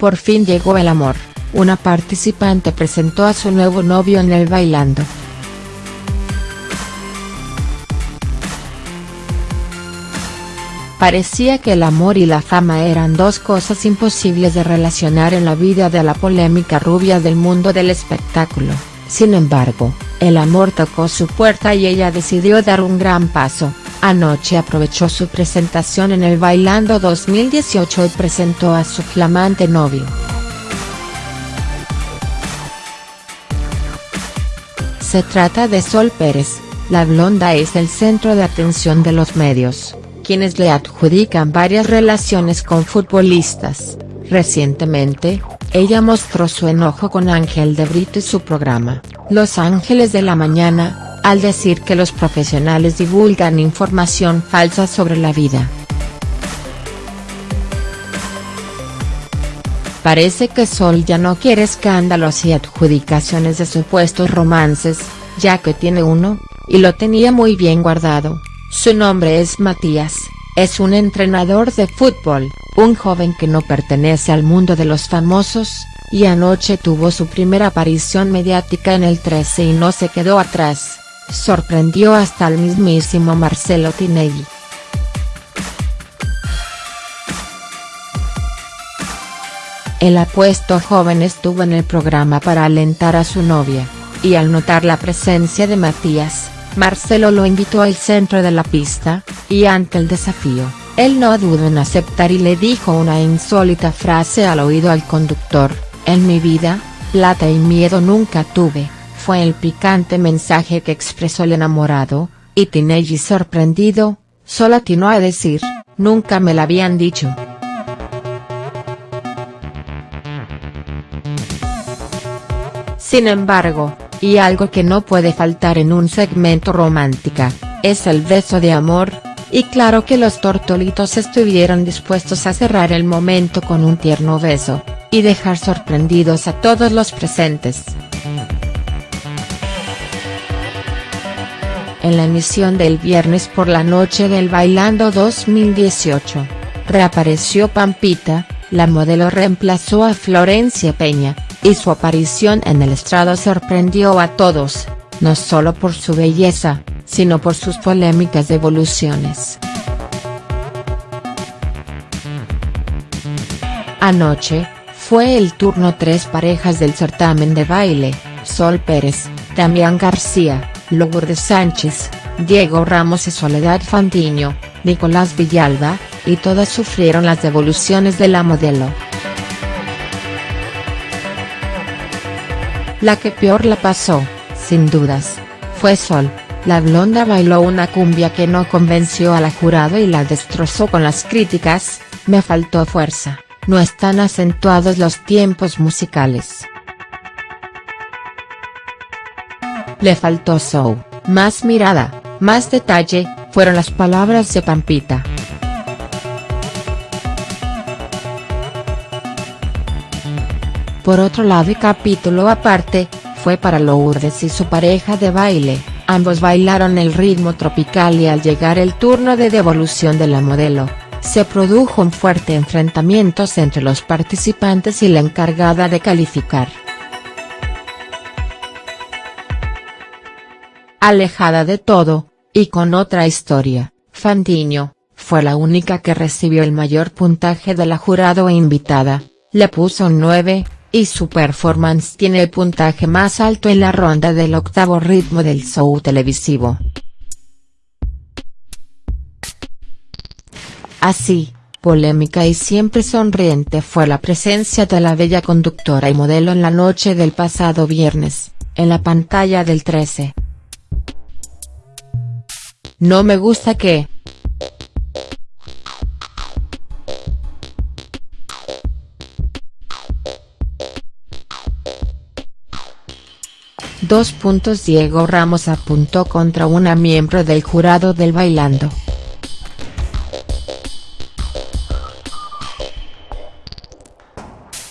por fin llegó el amor, una participante presentó a su nuevo novio en el Bailando. Parecía que el amor y la fama eran dos cosas imposibles de relacionar en la vida de la polémica rubia del mundo del espectáculo, sin embargo, el amor tocó su puerta y ella decidió dar un gran paso, anoche aprovechó su presentación en el Bailando 2018 y presentó a su flamante novio. Se trata de Sol Pérez, la blonda es el centro de atención de los medios quienes le adjudican varias relaciones con futbolistas. Recientemente, ella mostró su enojo con Ángel de Brito y su programa, Los Ángeles de la Mañana, al decir que los profesionales divulgan información falsa sobre la vida. Parece que Sol ya no quiere escándalos y adjudicaciones de supuestos romances, ya que tiene uno, y lo tenía muy bien guardado. Su nombre es Matías, es un entrenador de fútbol, un joven que no pertenece al mundo de los famosos, y anoche tuvo su primera aparición mediática en el 13 y no se quedó atrás, sorprendió hasta el mismísimo Marcelo Tinelli. El apuesto joven estuvo en el programa para alentar a su novia, y al notar la presencia de Matías, Marcelo lo invitó al centro de la pista, y ante el desafío, él no dudó en aceptar y le dijo una insólita frase al oído al conductor, en mi vida, plata y miedo nunca tuve, el picante mensaje que expresó el enamorado, y Tinelli sorprendido, solo atinó a decir, nunca me la habían dicho. Sin embargo, y algo que no puede faltar en un segmento romántica, es el beso de amor, y claro que los tortolitos estuvieron dispuestos a cerrar el momento con un tierno beso, y dejar sorprendidos a todos los presentes. En la emisión del viernes por la noche del Bailando 2018, reapareció Pampita, la modelo reemplazó a Florencia Peña, y su aparición en el estrado sorprendió a todos, no solo por su belleza, sino por sus polémicas devoluciones. Anoche, fue el turno tres parejas del certamen de baile, Sol Pérez, Damián García, Lourdes Sánchez, Diego Ramos y Soledad Fandiño, Nicolás Villalba, y todas sufrieron las devoluciones de la modelo. La que peor la pasó, sin dudas, fue Sol, la blonda bailó una cumbia que no convenció a la jurado y la destrozó con las críticas, me faltó fuerza, no están acentuados los tiempos musicales. Le faltó show, más mirada, más detalle, fueron las palabras de Pampita. Por otro lado y capítulo aparte, fue para Lourdes y su pareja de baile, ambos bailaron el ritmo tropical y al llegar el turno de devolución de la modelo, se produjo un fuerte enfrentamiento entre los participantes y la encargada de calificar. Alejada de todo, y con otra historia, Fandiño, fue la única que recibió el mayor puntaje de la jurado e invitada, le puso un 9, y su performance tiene el puntaje más alto en la ronda del octavo ritmo del show televisivo. Así, polémica y siempre sonriente fue la presencia de la bella conductora y modelo en la noche del pasado viernes, en la pantalla del 13. No me gusta que, 2 puntos Diego Ramos apuntó contra una miembro del jurado del Bailando.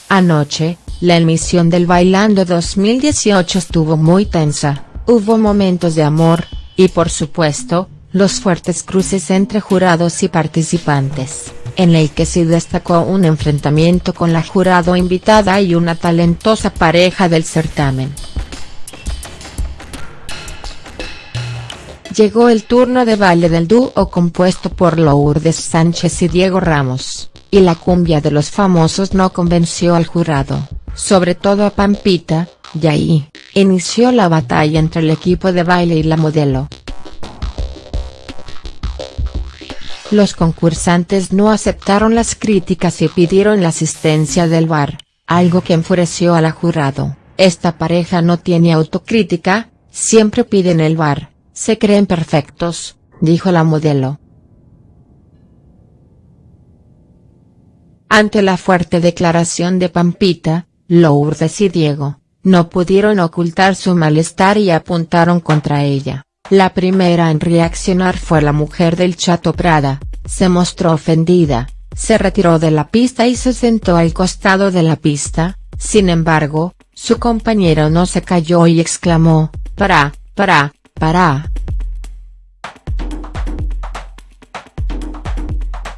Anoche, la emisión del Bailando 2018 estuvo muy tensa, hubo momentos de amor, y por supuesto, los fuertes cruces entre jurados y participantes, en el que sí destacó un enfrentamiento con la jurado invitada y una talentosa pareja del certamen. Llegó el turno de baile del dúo compuesto por Lourdes Sánchez y Diego Ramos, y la cumbia de los famosos no convenció al jurado, sobre todo a Pampita, y ahí, inició la batalla entre el equipo de baile y la modelo. Los concursantes no aceptaron las críticas y pidieron la asistencia del bar, algo que enfureció a la jurado, esta pareja no tiene autocrítica, siempre piden el bar, se creen perfectos, dijo la modelo. Ante la fuerte declaración de Pampita, Lourdes y Diego, no pudieron ocultar su malestar y apuntaron contra ella. La primera en reaccionar fue la mujer del Chato Prada, se mostró ofendida, se retiró de la pista y se sentó al costado de la pista, sin embargo, su compañero no se cayó y exclamó, para, para, para.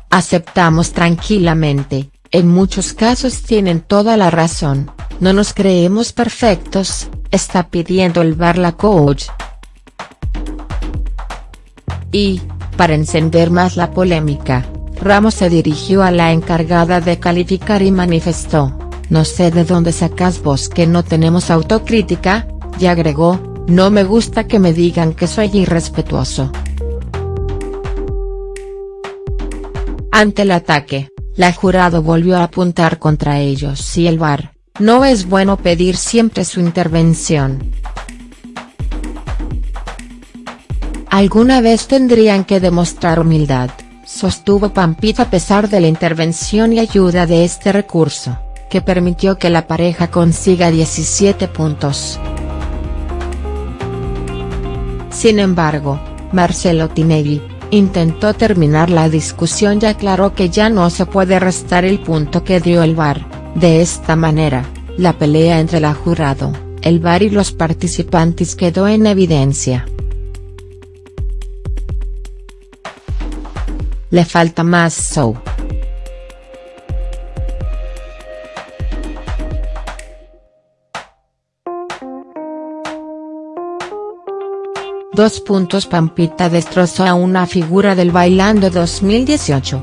Aceptamos tranquilamente, en muchos casos tienen toda la razón, no nos creemos perfectos, está pidiendo el bar la coach. Y, para encender más la polémica, Ramos se dirigió a la encargada de calificar y manifestó, no sé de dónde sacas vos que no tenemos autocrítica, y agregó, no me gusta que me digan que soy irrespetuoso. Ante el ataque, la jurado volvió a apuntar contra ellos y el VAR, no es bueno pedir siempre su intervención. Alguna vez tendrían que demostrar humildad, sostuvo Pampita a pesar de la intervención y ayuda de este recurso, que permitió que la pareja consiga 17 puntos. Sin embargo, Marcelo Tinelli, intentó terminar la discusión y aclaró que ya no se puede restar el punto que dio el VAR, de esta manera, la pelea entre la jurado, el VAR y los participantes quedó en evidencia. Le falta más show. Dos puntos Pampita destrozó a una figura del Bailando 2018.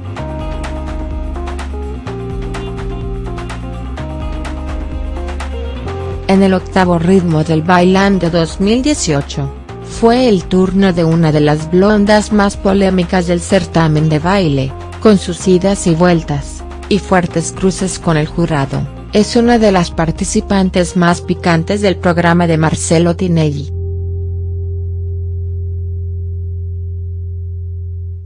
En el octavo ritmo del Bailando 2018 fue el turno de una de las blondas más polémicas del certamen de baile, con sus idas y vueltas, y fuertes cruces con el jurado, es una de las participantes más picantes del programa de Marcelo Tinelli.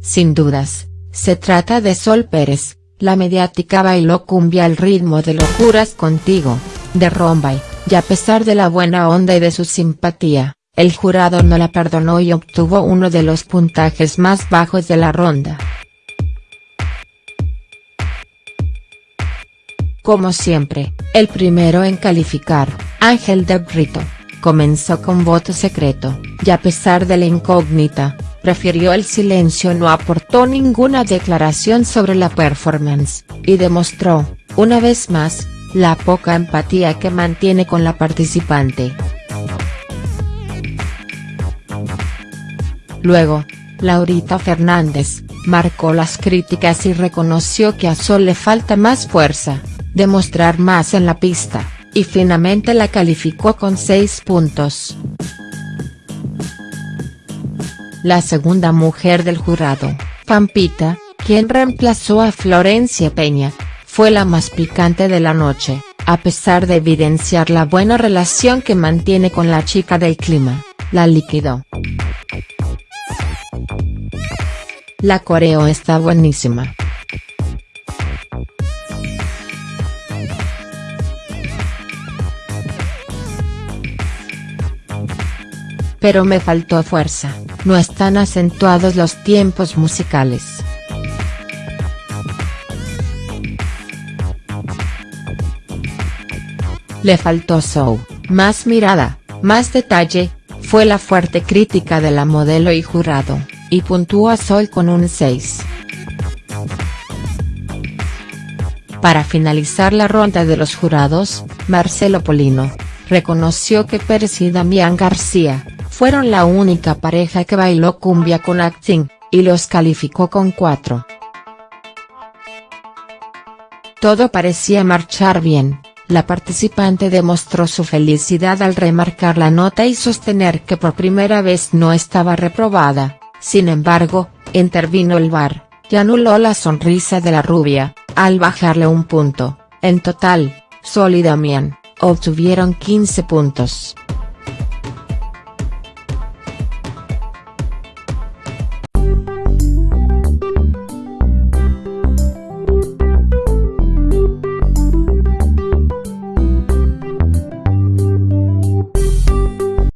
Sin dudas, se trata de Sol Pérez, la mediática bailó cumbia al ritmo de Locuras Contigo, de Rombay, y a pesar de la buena onda y de su simpatía, el jurado no la perdonó y obtuvo uno de los puntajes más bajos de la ronda. Como siempre, el primero en calificar, Ángel de Brito, comenzó con voto secreto, y a pesar de la incógnita, prefirió el silencio no aportó ninguna declaración sobre la performance, y demostró, una vez más, la poca empatía que mantiene con la participante. Luego, Laurita Fernández, marcó las críticas y reconoció que a Sol le falta más fuerza, demostrar más en la pista, y finalmente la calificó con 6 puntos. La segunda mujer del jurado, Pampita, quien reemplazó a Florencia Peña, fue la más picante de la noche, a pesar de evidenciar la buena relación que mantiene con la chica del clima, la liquidó. La coreo está buenísima. Pero me faltó fuerza, no están acentuados los tiempos musicales. Le faltó show, más mirada, más detalle, fue la fuerte crítica de la modelo y jurado y puntúa Sol con un 6. Para finalizar la ronda de los jurados, Marcelo Polino, reconoció que Pérez y Damián García, fueron la única pareja que bailó cumbia con acting, y los calificó con 4. Todo parecía marchar bien, la participante demostró su felicidad al remarcar la nota y sostener que por primera vez no estaba reprobada, sin embargo, intervino el VAR, y anuló la sonrisa de la rubia, al bajarle un punto, en total, Sol y Damián, obtuvieron 15 puntos.